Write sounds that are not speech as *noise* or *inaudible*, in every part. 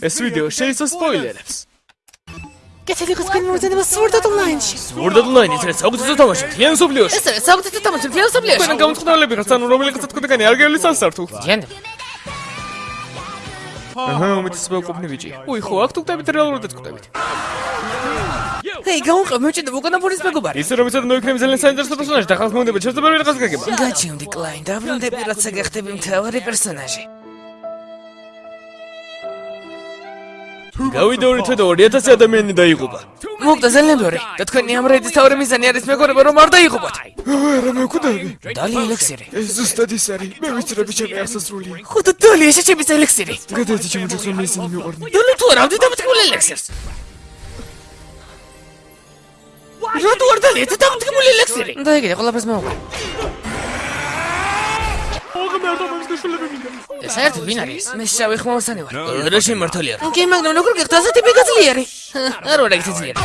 ეს ვიდეო შეიცავს სპოილერებს. კეთილიყოს განმოძენება Sword Art Online-ში. Sword Art Online-ის რაც საუკეთესო თამაში მთლიან სოფლიოში. ეს არის საუკეთესო თამაში მთლიან სოფლიოში. თქვენ გამწყდომლები ხართ, ანუ რომელიღაცა თქვენგანი არ გევლის სასართულს. ჯანდ. აჰა, უმეტესობა უკუპნი ბიჭი. უი, ხო, აქ თუ გდებით რეალურად გდებით. ჰეი, გაუყევ მეჭედა უკანაფორის მეგობარი. ისე რომ იცოდე მოიქნები ძალიან საინტერესო პერსონაჟი და ხალხს მომდება შეძლებარ ვიღაც გაგება. გაჩემდი კლაინ, დაბრუნდები რაცა გახდები მთავარი პერსონაჟი. გავიდა ორი თვე და 2000 ადამიანი დაიღუპა. მოგდა ძალიან ბევრი. და თქვენი ამ რეიდის თავი მიზანი არის მეგობრებო რომ არ დაიღუპოთ. არა, მე ვკვდები. დალი ელექსირი. ეს ზუსტად ის არის. მე ვიცი რა ბიჭები აღსასრული. ხო და დალი ეს ჩემი ელექსირი. გადაიცი ჩემი ჯგუფს რომ ისინი მიყვარდნენ. დალი თუ არა ვდი დამტკბულ ელექსირს. რატო არ დალი ეს დამტკბულ ელექსირი? და იგი ყველაფერს მოუყვა. არ დამის გაშულები მინდა. ეს ერთ ვინ არის? მე შავი ხმოვსანი ვარ. რა შემართალია? კი, მაგრამ როგორ გიხდა ასეთი მეგაძლიერი? *laughs* არ ვარ ეგეთი ძლიერი.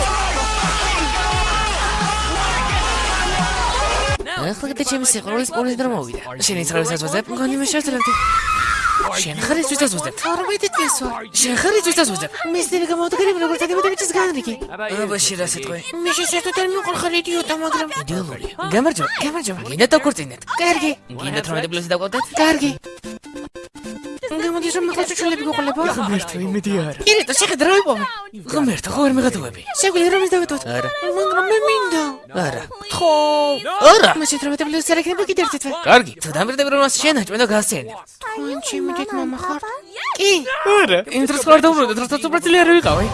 ახლა კიდე ჩემი სიყვარულის პონის დრო მოვიდა. შენი ცრავისაც ვაძებ, მგონი მე შევძლებდი. შენ ხარ ის ვისაც ვაძებ? 12 წელს ვარ. შენ ხარ ის ვისაც ვაძებ? მისტერი გამოვდგები როგორც ადმოდებიჩის განრიგი. აბაში რა სიტყვი? მე შეშეთო და მიყვარ ხარ იდიოტა, მაგრამ იდეოლოგია. გამარჯობა, გამარჯობა. გინდა დაგკურწინეთ. კარგი. გინდა 18 პლუსი დაგვავდეთ? კარგი. გამოდის რომ ახლა შეშლები გიყოლებო? ღმერთო, იმედი არა. ირიტო, შეხედა რა ვიპოვე? ღმერთო, ხო ვერ მიღადუები? შეგვიძლია რომ ის დავეთოთ? არა. მაგრამ მე მინდა. არა. ხო. არა. მე შეტრევეთ პლუსი არ იქნება კიდე ერთი თვე. კარგი. თუ დამბრდები რომ მას შენაჭმე და გასცენე. თქვენ ჩემი დიდ мама ხართ? კი. არა. იმ დროს ხარ დაუბრუნდეთ, რასაც უბრალოდ ვიყავი.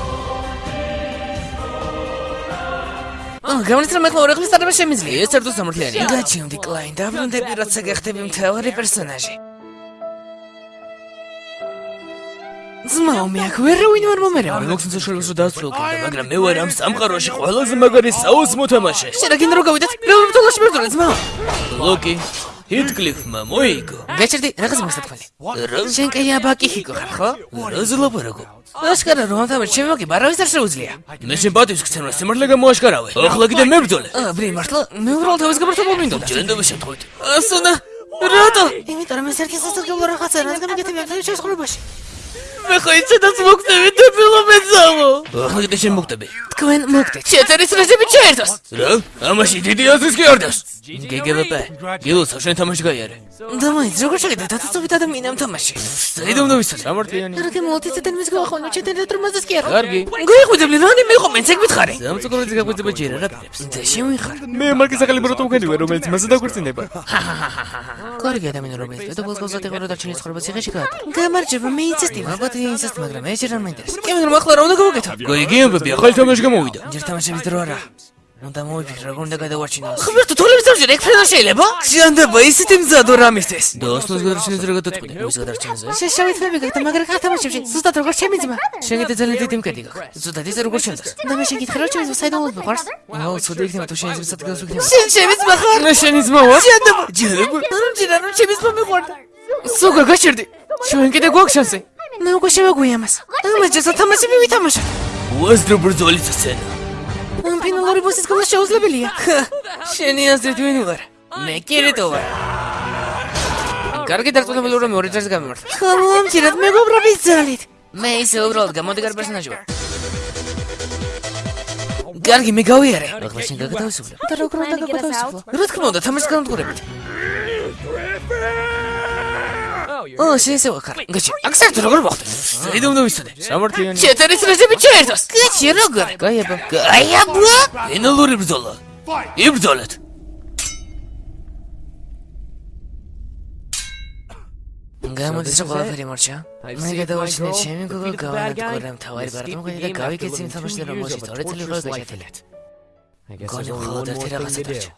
აა, გამარჯობა, რომ ახლა ორი ხმის თარება შემიძლია. ეს ერთო სამართლიანია. გაჩემდი კლაინ, დაბრუნდები რაცა გახდები მთავარი პერსონაჟი. ძმაო, მე აქ ვერ ვინ ვარ მომერევა. მოგცინო შორს რომ დაასრულო კიდე, მაგრამ მე ვარ ამ სამყაროში ყველაზე მაგარი საუს მოთამაშე. შენ რა გინდა რომ გავიდეთ? მეორე ბრძოლაში მერდოლე ძმაო. ლოკი ჰიტკლიფმა მოიგო. გაჩერდი, რაღაც მოსათქველი. რა? შენ კი აბაკი ხიკო ხარ, ხო? რა ზლაპარაკო? აშკარა რომ ამ თამაში შემოგი, ბარავის არ შეუძლია. მე შენ პატივს გცემ, სიმართლე გამოაშკარავე. ახლა კიდე მებრძოლე. აა, ბრი, მართლა მე უბრალოდ თავის გაბართობა მინდოდა. ჯენდობა შეთხოვით. ასუნა. რატო? იმიტომ რომ ეს ერთი სასარგებლო რაღაცა რადგან ამ შესაძლებელობაში. მე ხო იცოდაც მოგწევი დებილო მეძალო. ახლა კიდე შენ მოგტები. თქვენ მოგდეთ. შეწერის რეჟიმი ჩაერთოს. რა? ამაში დიდი აზრის კი არ დას. გეგებაპ. გილოსა შენ თამაში გაიარე. და მაინც როგორ შეგედა დათაცობით ადამიანი ამ თამაში? საიდუმ დავიცოთ სამართლიანი. რადგან მოლტიციდან მის გავახონო ჩეთერეთ რომ მასეს კი არა. კარგი. გიხვიძებდი რანი მიყო მე ცეგ მითხარი. სამწუხაროდი გაგვიძება ჯერ რა პირებს. და შემიხარ. მე მარკის ახალი ბროტო მქენი ვარ, რომელიც მასე დაგვრწინება. კარგი ადამიანი რომელიც პედოფილს გასათეხო რა დარჩენის ხრება ციხეში გაატარა. გამარჯობა მე ინცესტი ალბათ ინცესტ მაგრამ მე ჯერ არ მაინტერესებს. კი მაგრამ ახლა რა უნდა გავაკეთო? გიგიებები ახალი თამაში გამოვიდა. ჯერ თამაშების დრო არა. უნდა მოვიფიქრე როგორ უნდა გადავარჩინოს. ხმერტო თოლების დარჩენა ეგ ფრენა შეიძლება? ჭიანდება ისეთი მზადო რამისთვის. და ოსნოს გადარჩენაზე რა გადაწყვეტე? მის გადარჩენაზე? შეშავით მე გაკეთა მაგრამ ხა თამაშებში ზუსტად როგორ ჩემი ძმა. შენ კიდე ძალიან დიდი მკედი გაქვს. ზუსტად ისე როგორ შენს. და მე შენ გითხრა რომ ძმა საიდუმლოდ მიყვარს. აუ, ცუდი იქნება თუ შენ ის სადგას ვიქნებ. შენ ჩემი ძმა ხარ? მე შენი ძმა ვარ. ჭიანდება. ჭიანდება. რომ ჭიანდა რომ ჩემი ძმა მიყვარდა. სუგა გაჩერდი. ჩვენ კიდე გვაქვს შანსი. მე უკვე მას. ამას ჯერ სათამაში მივითამაშოთ. უაზრო ბრძოლის სცენა. ამ ფინალური ბოსის გოლა შეუძლებელია. შენი აზრით ვინ ვარ? მე კირიტო ვარ. კარგი დარწმუნებული რომ ორი ჯერს გამიმართ. ხომ ამჯერად მეგობრობის ძალით. მე ისე უბრალოდ გამოდგარ პერსონაჟი ვარ. კარგი, მე გავიარე. ახლა შენ გაგათავისუფლე. და როგორ უნდა გაგათავისუფლო? რა თქმა უნდა, თამაშის განმტყურებით. ო, შენ ესე ვახარ. გაჩი, აქ საერთოდ როგორ მოხდა? საიდუმ დავიცოდე. სამართლიანი. ჩეტერის რეჟიმი ჩაერთოს. გაჩი, როგორ? გაიაბა. გაიაბა. ფინალური ბრძოლა. იბრძოლეთ. გამოდის რომ ყველაფერი მარჩა. მე გადავარჩინე ჩემი გოგო გავანადგურე მთავარი ბარტომყვი და გავიქეცი იმ თამაში და რომელშიც ორი წელი იყო გაჩათელეთ. გონი მხოლოდ ერთი რაღაცა დარჩა.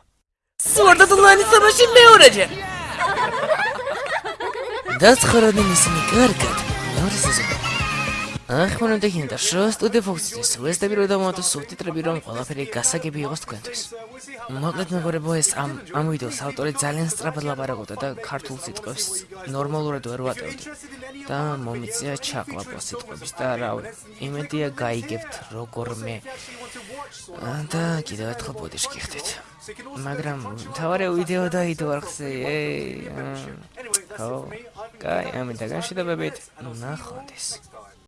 სვორდა დულანი თამაში მეორეჯერ. დაცხროდნენ ისინი კარგად. მეორე სეზონი. ახმონდა ჰინდა შო სტუდიო ფოქსის ვესტები რო დამოთო სუბტიტრები რომ ყველაფერი გასაგები იყოს თქვენთვის. მოკლედ მეგობრებო ეს ამ ამ ვიდეოს ავტორი ძალიან სწრაფად ლაპარაკობდა და ქართულ სიტყვებს ნორმალურად ვერ ვატევდა. და მომიწია ჩაკლაპო სიტყვების და რავი, იმედია გაიგებთ როგორმე. და კიდევ ერთხელ ბოდიში გიხდით. მაგრამ თავარი ვიდეო დაიდო არხზე. ეი. ხო. კაი, ამიტომ განშიდობებით ნახონდეს.